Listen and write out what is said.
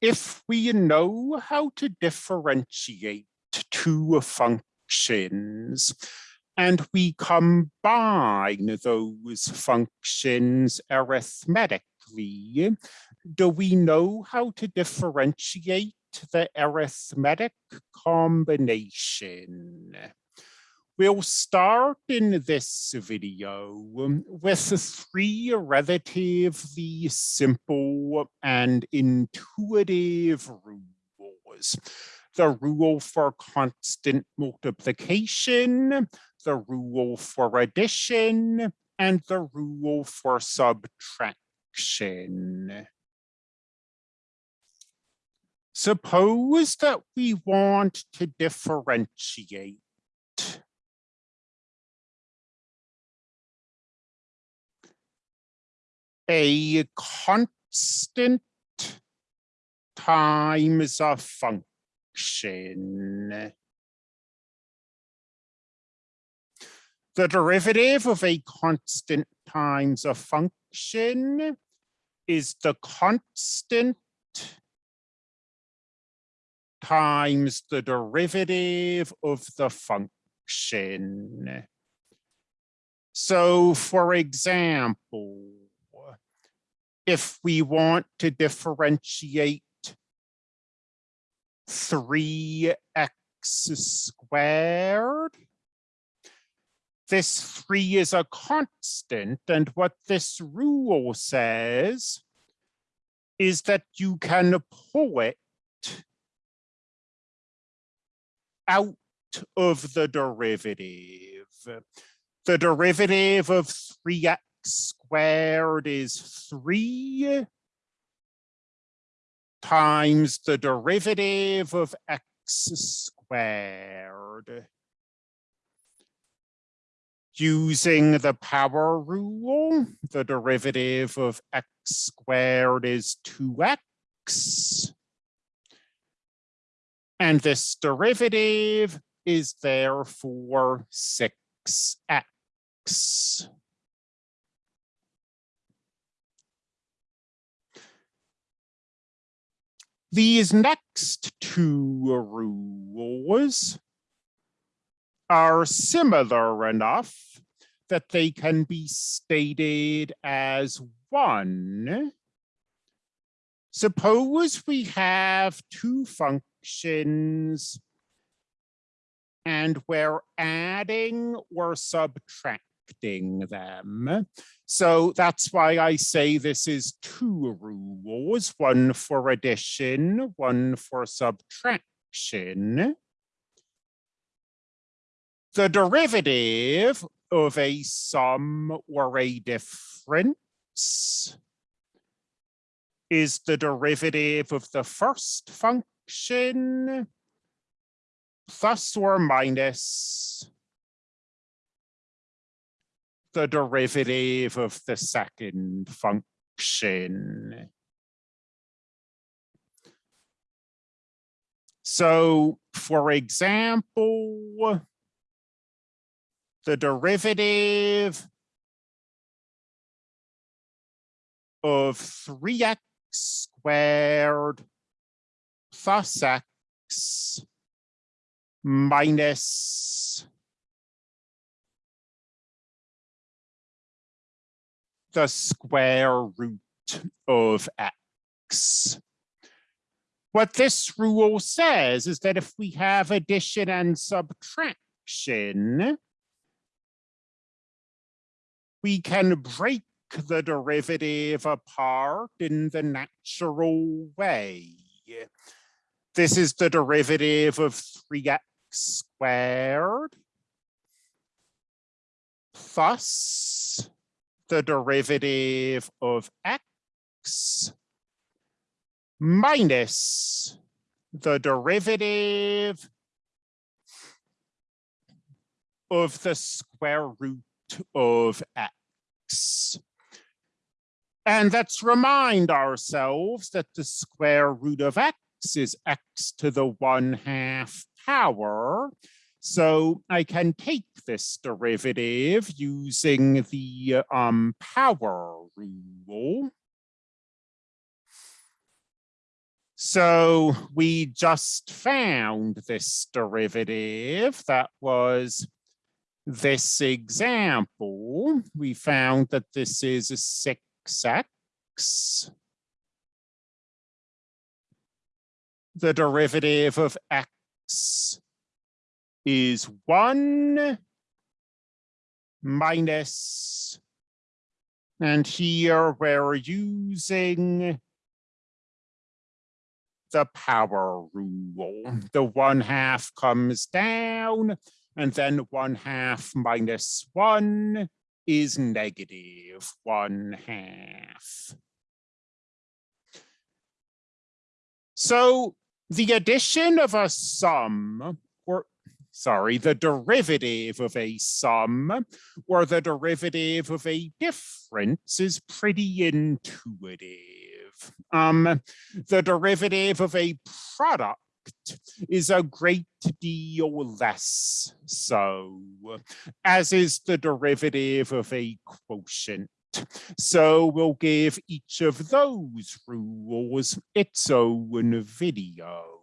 if we know how to differentiate two functions and we combine those functions arithmetically, do we know how to differentiate the arithmetic combination? We'll start in this video um, with three relatively simple and intuitive rules. The rule for constant multiplication, the rule for addition, and the rule for subtraction. Suppose that we want to differentiate a constant times a function. The derivative of a constant times a function is the constant times the derivative of the function. So for example, if we want to differentiate 3x squared, this 3 is a constant, and what this rule says is that you can pull it out of the derivative. The derivative of 3x squared is 3 times the derivative of x squared. Using the power rule, the derivative of x squared is 2x. And this derivative is therefore 6x. These next two rules are similar enough that they can be stated as one. Suppose we have two functions and we're adding or subtracting them. So that's why I say this is two rules, one for addition, one for subtraction. The derivative of a sum or a difference is the derivative of the first function plus or minus the derivative of the second function. So for example, the derivative of 3x squared plus x minus the square root of x. What this rule says is that if we have addition and subtraction, we can break the derivative apart in the natural way. This is the derivative of 3x squared plus the derivative of x minus the derivative of the square root of x. And let's remind ourselves that the square root of x is x to the one half power. So I can take this derivative using the um, power rule. So we just found this derivative that was this example. We found that this is a 6x. The derivative of x is 1 minus, and here we're using the power rule. Mm. The one half comes down and then one half minus one is negative one half. So the addition of a sum or sorry, the derivative of a sum or the derivative of a difference is pretty intuitive. Um, the derivative of a product is a great deal less so, as is the derivative of a quotient. So we'll give each of those rules its own video.